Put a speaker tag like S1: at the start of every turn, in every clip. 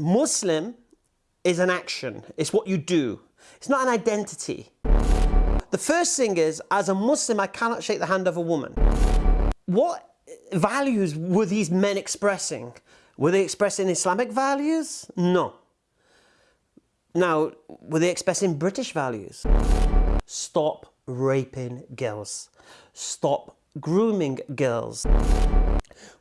S1: Muslim is an action. It's what you do. It's not an identity. The first thing is, as a Muslim, I cannot shake the hand of a woman. What values were these men expressing? Were they expressing Islamic values? No. Now, were they expressing British values? Stop raping girls. Stop grooming girls.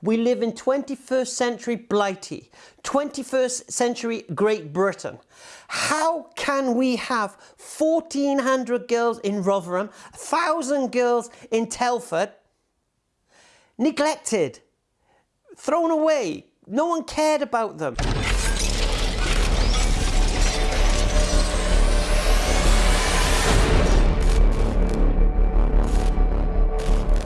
S1: We live in 21st century Blighty, 21st century Great Britain. How can we have 1,400 girls in Rotherham, 1,000 girls in Telford, neglected, thrown away, no one cared about them.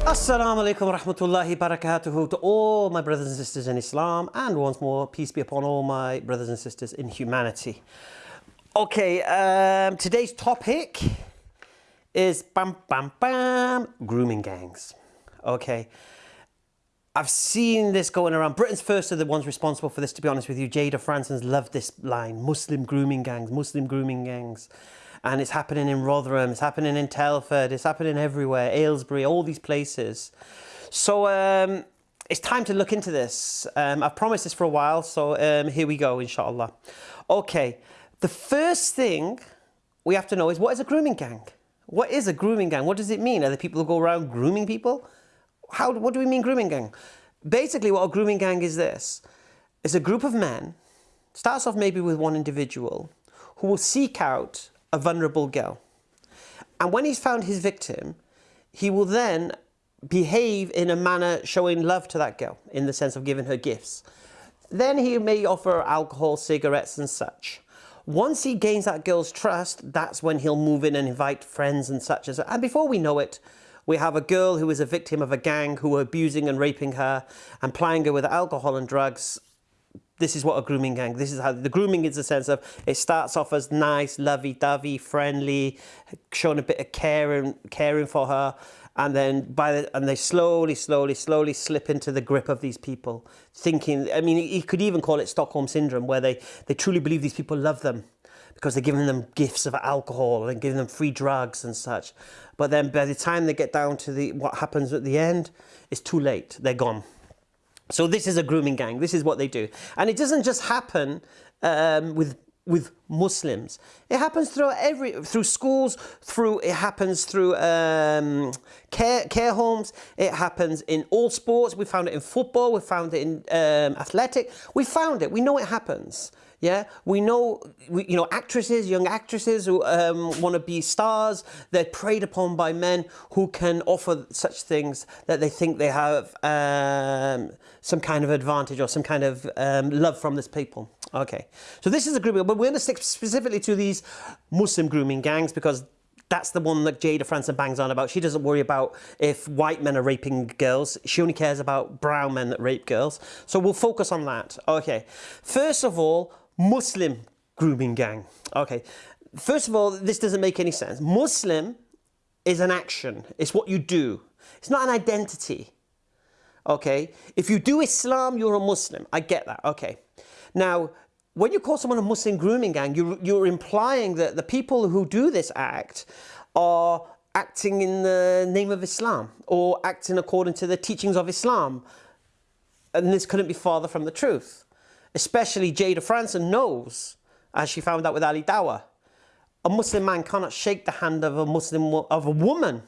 S1: Assalamu alaikum rahmatullahi barakatuhu to all my brothers and sisters in Islam and once more peace be upon all my brothers and sisters in humanity. Okay, um, today's topic is bam bam bam grooming gangs. Okay, I've seen this going around. Britain's first are the ones responsible for this to be honest with you. Jayda Fransen's loved this line, Muslim grooming gangs, Muslim grooming gangs and it's happening in Rotherham, it's happening in Telford, it's happening everywhere, Aylesbury, all these places. So um, it's time to look into this. Um, I've promised this for a while, so um, here we go, inshallah. Okay, the first thing we have to know is what is a grooming gang? What is a grooming gang? What does it mean? Are the people who go around grooming people? How, what do we mean grooming gang? Basically what a grooming gang is this. It's a group of men, starts off maybe with one individual, who will seek out a vulnerable girl. And when he's found his victim, he will then behave in a manner showing love to that girl in the sense of giving her gifts. Then he may offer alcohol, cigarettes and such. Once he gains that girl's trust, that's when he'll move in and invite friends and such. And before we know it, we have a girl who is a victim of a gang who are abusing and raping her and plying her with alcohol and drugs this is what a grooming gang, this is how, the grooming is a sense of, it starts off as nice, lovey-dovey, friendly, showing a bit of caring, caring for her, and then by the, and they slowly, slowly, slowly slip into the grip of these people, thinking, I mean, you could even call it Stockholm Syndrome, where they, they truly believe these people love them, because they're giving them gifts of alcohol and giving them free drugs and such. But then by the time they get down to the what happens at the end, it's too late, they're gone. So this is a grooming gang. This is what they do. And it doesn't just happen um, with with Muslims. It happens through every through schools, through it happens through um, care care homes. It happens in all sports. We found it in football. We found it in um, athletic. We found it. We know it happens. Yeah, we know, we, you know, actresses, young actresses who um, want to be stars, they're preyed upon by men who can offer such things that they think they have um, some kind of advantage or some kind of um, love from this people. Okay, so this is a group, but we're going to stick specifically to these Muslim grooming gangs because that's the one that Jayda Fransen bangs on about. She doesn't worry about if white men are raping girls. She only cares about brown men that rape girls. So we'll focus on that. Okay. First of all, Muslim grooming gang. Okay, first of all, this doesn't make any sense. Muslim is an action. It's what you do. It's not an identity. Okay, if you do Islam, you're a Muslim. I get that. Okay. Now, when you call someone a Muslim grooming gang, you're, you're implying that the people who do this act are acting in the name of Islam or acting according to the teachings of Islam. And this couldn't be farther from the truth especially Jayda Fransen knows, as she found out with Ali Dawah, a Muslim man cannot shake the hand of a Muslim of a woman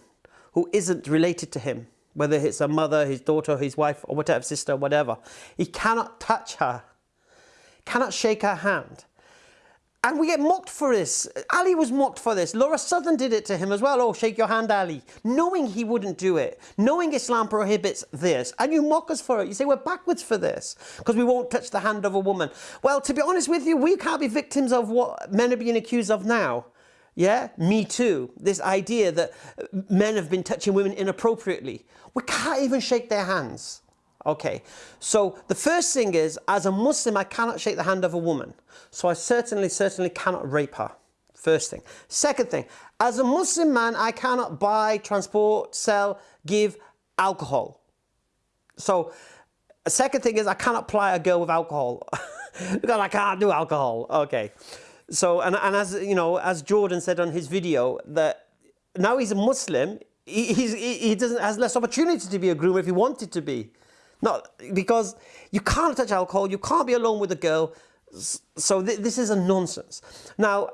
S1: who isn't related to him, whether it's a mother, his daughter, his wife, or whatever, sister, whatever. He cannot touch her, cannot shake her hand. And we get mocked for this. Ali was mocked for this. Lauren Southern did it to him as well. Oh, shake your hand, Ali. Knowing he wouldn't do it. Knowing Islam prohibits this. And you mock us for it. You say we're backwards for this. Because we won't touch the hand of a woman. Well, to be honest with you, we can't be victims of what men are being accused of now. Yeah, me too. This idea that men have been touching women inappropriately. We can't even shake their hands. Okay, so the first thing is, as a Muslim, I cannot shake the hand of a woman. So I certainly, certainly cannot rape her. First thing. Second thing, as a Muslim man, I cannot buy, transport, sell, give alcohol. So a second thing is I cannot ply a girl with alcohol. because I can't do alcohol. Okay. So, and, and as you know, as Jordan said on his video, that now he's a Muslim, he, he doesn't has less opportunity to be a groomer if he wanted to be. Not because you can't touch alcohol, you can't be alone with a girl. So th this is a nonsense. Now,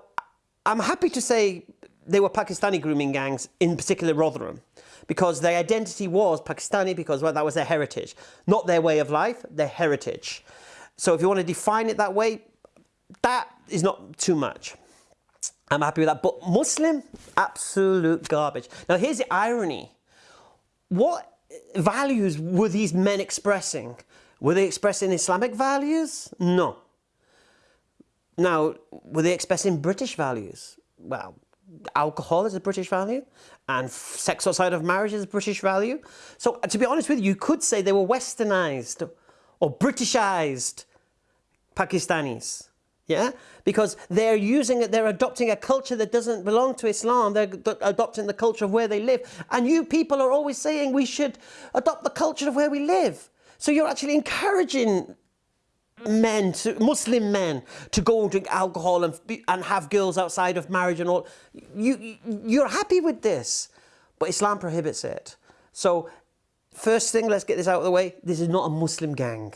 S1: I'm happy to say they were Pakistani grooming gangs, in particular Rotherham, because their identity was Pakistani because well, that was their heritage, not their way of life, their heritage. So if you want to define it that way, that is not too much. I'm happy with that. But Muslim, absolute garbage. Now here's the irony. What values were these men expressing? Were they expressing Islamic values? No. Now, were they expressing British values? Well, alcohol is a British value and sex outside of marriage is a British value. So uh, to be honest with you, you could say they were westernized or Britishized Pakistanis. Yeah, because they're using it, they're adopting a culture that doesn't belong to Islam. They're adopting the culture of where they live. And you people are always saying we should adopt the culture of where we live. So you're actually encouraging men, to, Muslim men, to go and drink alcohol and, and have girls outside of marriage and all. You, you're happy with this, but Islam prohibits it. So first thing, let's get this out of the way. This is not a Muslim gang.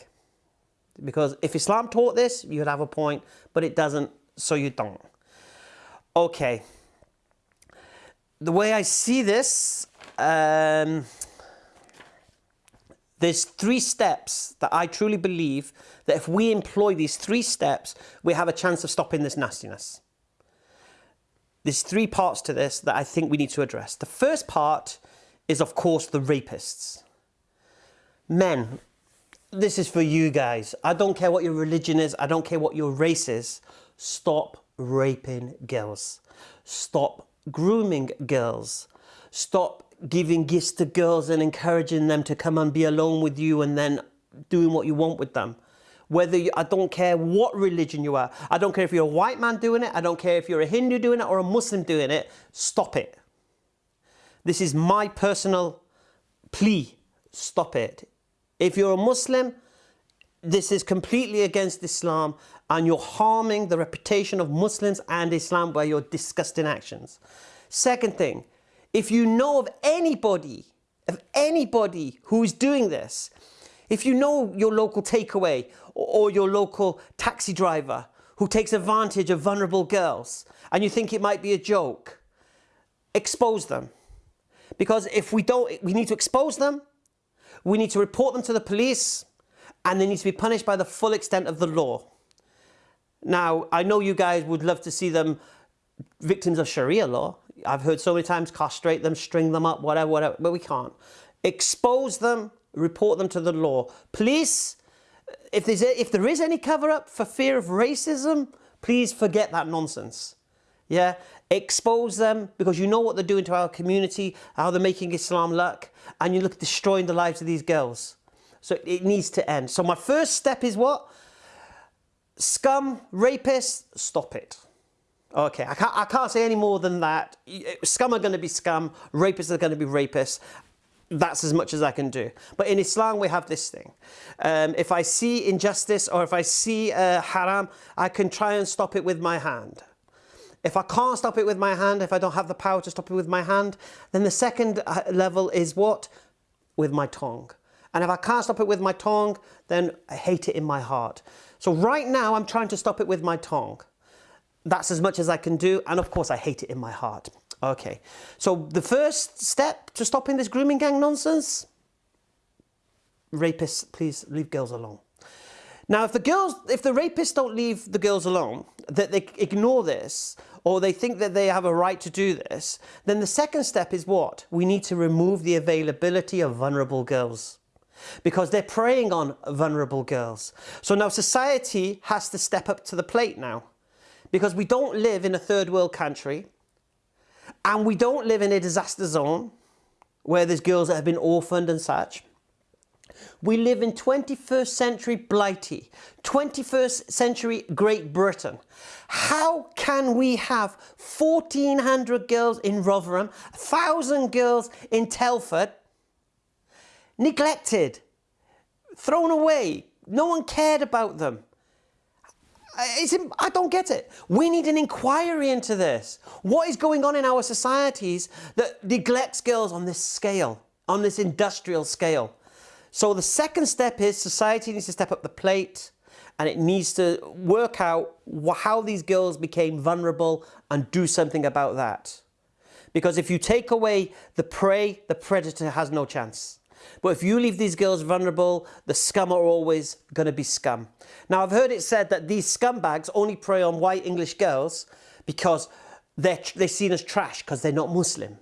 S1: Because if Islam taught this, you'd have a point, but it doesn't, so you don't. Okay. The way I see this, um, there's three steps that I truly believe that if we employ these three steps, we have a chance of stopping this nastiness. There's three parts to this that I think we need to address. The first part is, of course, the rapists. Men, this is for you guys. I don't care what your religion is. I don't care what your race is. Stop raping girls. Stop grooming girls. Stop giving gifts to girls and encouraging them to come and be alone with you and then doing what you want with them. Whether you, I don't care what religion you are. I don't care if you're a white man doing it. I don't care if you're a Hindu doing it or a Muslim doing it. Stop it. This is my personal plea. Stop it. If you're a Muslim, this is completely against Islam and you're harming the reputation of Muslims and Islam by your disgusting actions. Second thing, if you know of anybody, of anybody who's doing this, if you know your local takeaway or, your local taxi driver who takes advantage of vulnerable girls and you think it might be a joke, expose them. Because if we don't, we need to expose them, we need to report them to the police, and they need to be punished by the full extent of the law. Now, I know you guys would love to see them victims of Sharia law. I've heard so many times castrate them, string them up, whatever, whatever, but we can't. Expose them, report them to the law. Police, if, there's if there is any cover up for fear of racism, please forget that nonsense. Yeah, expose them because you know what they're doing to our community, how they're making Islam luck, and you look at destroying the lives of these girls. So it needs to end. So my first step is what? Scum, rapists, stop it. Okay, I can't, I can't say any more than that. Scum are going to be scum, rapists are going to be rapists. That's as much as I can do. But in Islam, we have this thing. Um, if I see injustice or if I see uh, haram, I can try and stop it with my hand. If I can't stop it with my hand, if I don't have the power to stop it with my hand, then the second uh, level is what? With my tongue. And if I can't stop it with my tongue, then I hate it in my heart. So right now, I'm trying to stop it with my tongue. That's as much as I can do. And of course, I hate it in my heart. Okay, so the first step to stopping this grooming gang nonsense, rapists, please leave girls alone. Now, if the girls, if the rapists don't leave the girls alone, that they ignore this, or they think that they have a right to do this, then the second step is what? We need to remove the availability of vulnerable girls because they're preying on vulnerable girls. So now society has to step up to the plate now because we don't live in a third world country and we don't live in a disaster zone where there's girls that have been orphaned and such. We live in 21st century Blighty, 21st century Great Britain. How can we have 1,400 girls in Rotherham, 1,000 girls in Telford, neglected, thrown away, no one cared about them? it's, I don't get it. We need an inquiry into this. What is going on in our societies that neglects girls on this scale, on this industrial scale? So the second step is society needs to step up the plate and it needs to work out how these girls became vulnerable and do something about that. Because if you take away the prey, the predator has no chance. But if you leave these girls vulnerable, the scum are always going to be scum. Now, I've heard it said that these scumbags only prey on white English girls because they're, they're seen as trash because they're not Muslim.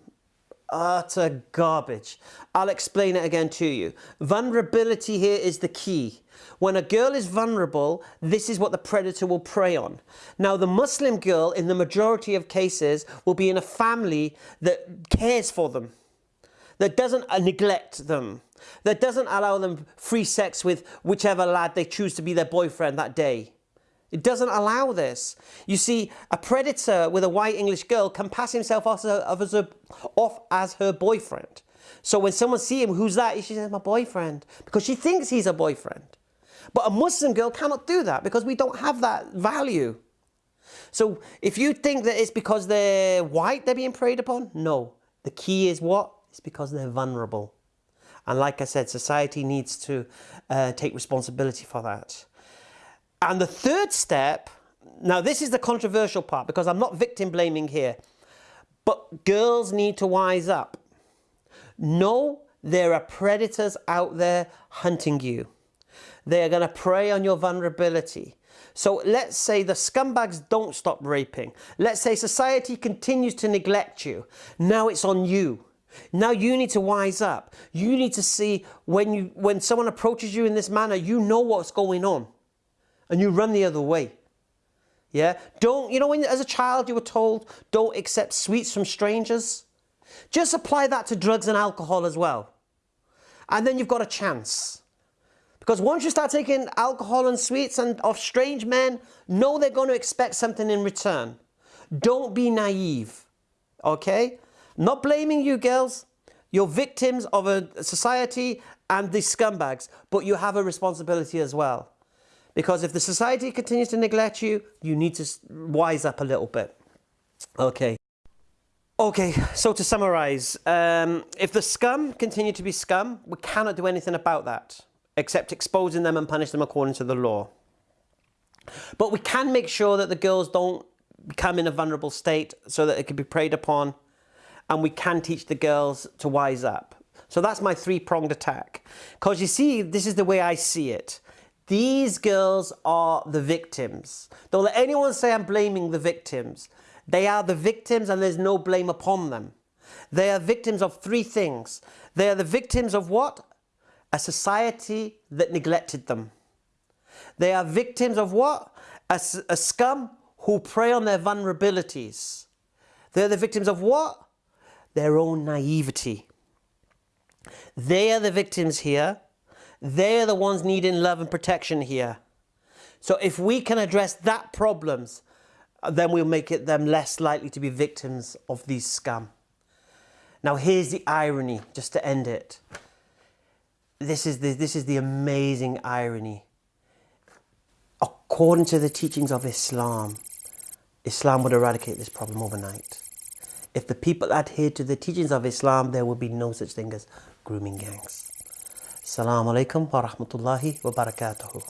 S1: Utter garbage. I'll explain it again to you. Vulnerability here is the key. When a girl is vulnerable, this is what the predator will prey on. Now, the Muslim girl, in the majority of cases, will be in a family that cares for them, that doesn't uh, neglect them, that doesn't allow them free sex with whichever lad they choose to be their boyfriend that day. It doesn't allow this. You see, a predator with a white English girl can pass himself off as, a, off as her boyfriend. So when someone sees him, who's that? She says, my boyfriend, because she thinks he's a boyfriend. But a Muslim girl cannot do that because we don't have that value. So if you think that it's because they're white they're being preyed upon, no. The key is what? It's because they're vulnerable. And like I said, society needs to uh, take responsibility for that. And the third step, now this is the controversial part because I'm not victim blaming here, but girls need to wise up. Know there are predators out there hunting you. They are going to prey on your vulnerability. So let's say the scumbags don't stop raping. Let's say society continues to neglect you. Now it's on you. Now you need to wise up. You need to see when you when someone approaches you in this manner, you know what's going on and you run the other way. Yeah? Don't, you know, when as a child you were told, don't accept sweets from strangers? Just apply that to drugs and alcohol as well. And then you've got a chance. Because once you start taking alcohol and sweets and of strange men, know they're going to expect something in return. Don't be naive. Okay? Not blaming you girls. You're victims of a society and the scumbags, but you have a responsibility as well. Because if the society continues to neglect you, you need to wise up a little bit. Okay. Okay, so to summarize, um, if the scum continue to be scum, we cannot do anything about that, except exposing them and punish them according to the law. But we can make sure that the girls don't become in a vulnerable state so that it can be preyed upon, and we can teach the girls to wise up. So that's my three-pronged attack. Because you see, this is the way I see it. These girls are the victims. Don't let anyone say I'm blaming the victims. They are the victims and there's no blame upon them. They are victims of three things. They are the victims of what? A society that neglected them. They are victims of what? A, a scum who prey on their vulnerabilities. They're the victims of what? Their own naivety. They are the victims here they're the ones needing love and protection here. So if we can address that problems, uh, then we'll make it them less likely to be victims of these scam. Now here's the irony, just to end it. This is the, this is the amazing irony. According to the teachings of Islam, Islam would eradicate this problem overnight. If the people adhered to the teachings of Islam, there would be no such thing as grooming gangs. السلام عليكم ورحمة الله وبركاته.